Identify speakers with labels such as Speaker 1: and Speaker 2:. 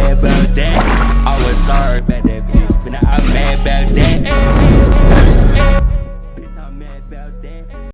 Speaker 1: mad about that. I was sorry about that bitch, but now I'm mad about that. Bitch, I'm mad about that.